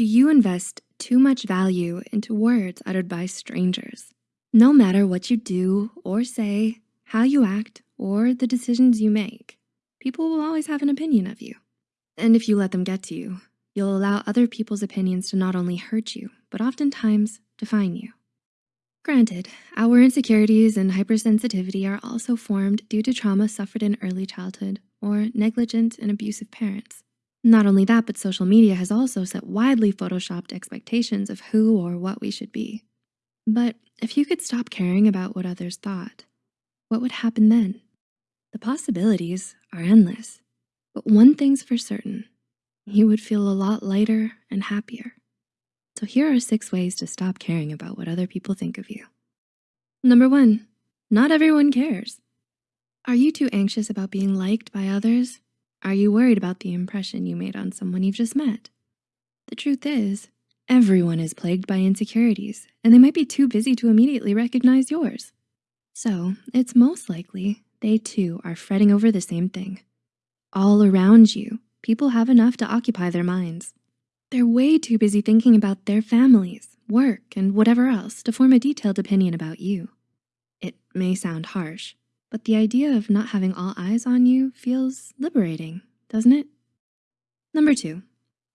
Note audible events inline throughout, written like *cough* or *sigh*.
Do you invest too much value into words uttered by strangers? No matter what you do or say, how you act, or the decisions you make, people will always have an opinion of you. And if you let them get to you, you'll allow other people's opinions to not only hurt you, but oftentimes define you. Granted, our insecurities and hypersensitivity are also formed due to trauma suffered in early childhood or negligent and abusive parents. Not only that, but social media has also set widely photoshopped expectations of who or what we should be. But if you could stop caring about what others thought, what would happen then? The possibilities are endless, but one thing's for certain, you would feel a lot lighter and happier. So here are six ways to stop caring about what other people think of you. Number one, not everyone cares. Are you too anxious about being liked by others? Are you worried about the impression you made on someone you've just met? The truth is, everyone is plagued by insecurities and they might be too busy to immediately recognize yours. So it's most likely they too are fretting over the same thing. All around you, people have enough to occupy their minds. They're way too busy thinking about their families, work, and whatever else to form a detailed opinion about you. It may sound harsh, but the idea of not having all eyes on you feels liberating, doesn't it? Number two,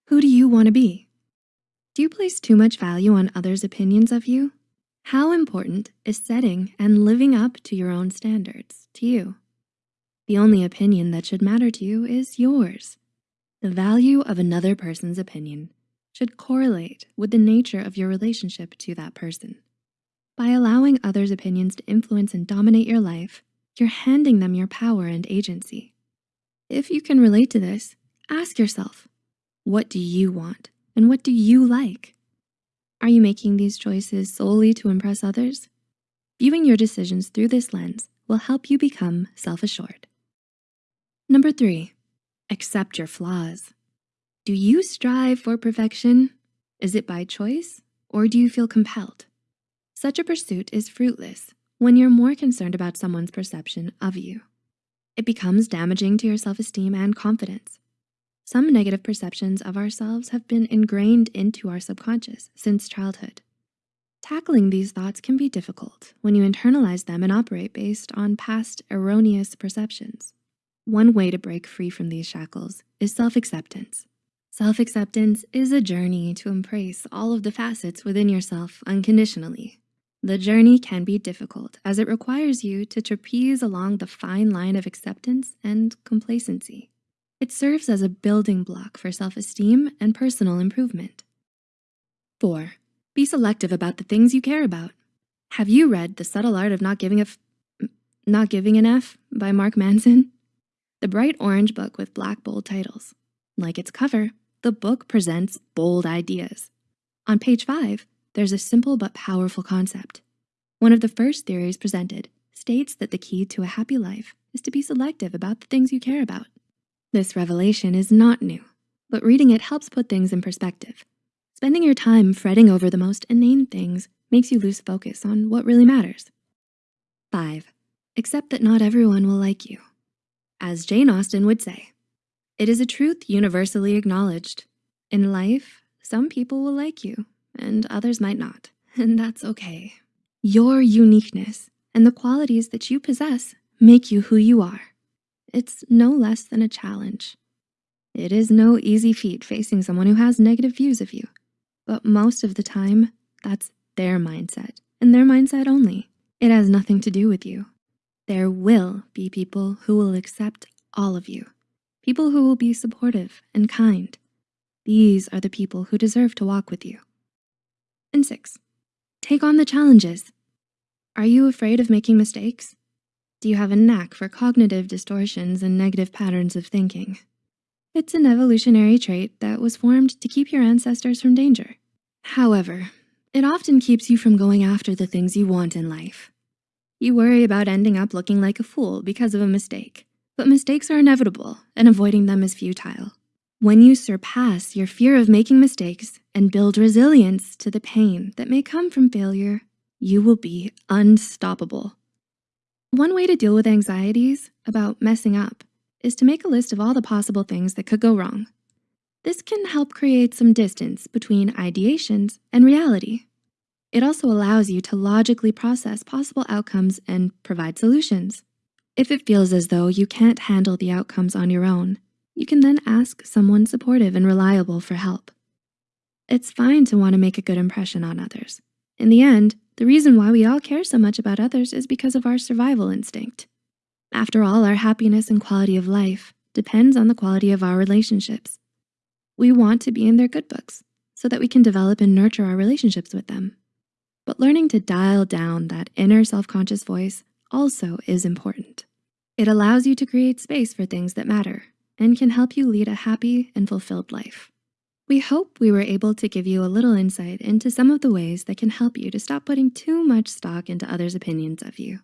who do you wanna be? Do you place too much value on others' opinions of you? How important is setting and living up to your own standards to you? The only opinion that should matter to you is yours. The value of another person's opinion should correlate with the nature of your relationship to that person. By allowing others' opinions to influence and dominate your life, you're handing them your power and agency. If you can relate to this, ask yourself, what do you want and what do you like? Are you making these choices solely to impress others? Viewing your decisions through this lens will help you become self-assured. Number three, accept your flaws. Do you strive for perfection? Is it by choice or do you feel compelled? Such a pursuit is fruitless when you're more concerned about someone's perception of you. It becomes damaging to your self-esteem and confidence. Some negative perceptions of ourselves have been ingrained into our subconscious since childhood. Tackling these thoughts can be difficult when you internalize them and operate based on past erroneous perceptions. One way to break free from these shackles is self-acceptance. Self-acceptance is a journey to embrace all of the facets within yourself unconditionally the journey can be difficult as it requires you to trapeze along the fine line of acceptance and complacency. It serves as a building block for self-esteem and personal improvement. Four, be selective about the things you care about. Have you read The Subtle Art of Not Giving a F Not Giving an F by Mark Manson? The bright orange book with black bold titles. Like its cover, the book presents bold ideas. On page five, there's a simple but powerful concept. One of the first theories presented states that the key to a happy life is to be selective about the things you care about. This revelation is not new, but reading it helps put things in perspective. Spending your time fretting over the most inane things makes you lose focus on what really matters. Five, accept that not everyone will like you. As Jane Austen would say, it is a truth universally acknowledged. In life, some people will like you and others might not, *laughs* and that's okay. Your uniqueness and the qualities that you possess make you who you are. It's no less than a challenge. It is no easy feat facing someone who has negative views of you, but most of the time, that's their mindset and their mindset only. It has nothing to do with you. There will be people who will accept all of you, people who will be supportive and kind. These are the people who deserve to walk with you. And six, take on the challenges. Are you afraid of making mistakes? Do you have a knack for cognitive distortions and negative patterns of thinking? It's an evolutionary trait that was formed to keep your ancestors from danger. However, it often keeps you from going after the things you want in life. You worry about ending up looking like a fool because of a mistake, but mistakes are inevitable and avoiding them is futile. When you surpass your fear of making mistakes and build resilience to the pain that may come from failure, you will be unstoppable. One way to deal with anxieties about messing up is to make a list of all the possible things that could go wrong. This can help create some distance between ideations and reality. It also allows you to logically process possible outcomes and provide solutions. If it feels as though you can't handle the outcomes on your own, you can then ask someone supportive and reliable for help. It's fine to wanna make a good impression on others. In the end, the reason why we all care so much about others is because of our survival instinct. After all, our happiness and quality of life depends on the quality of our relationships. We want to be in their good books so that we can develop and nurture our relationships with them. But learning to dial down that inner self-conscious voice also is important. It allows you to create space for things that matter and can help you lead a happy and fulfilled life. We hope we were able to give you a little insight into some of the ways that can help you to stop putting too much stock into others' opinions of you.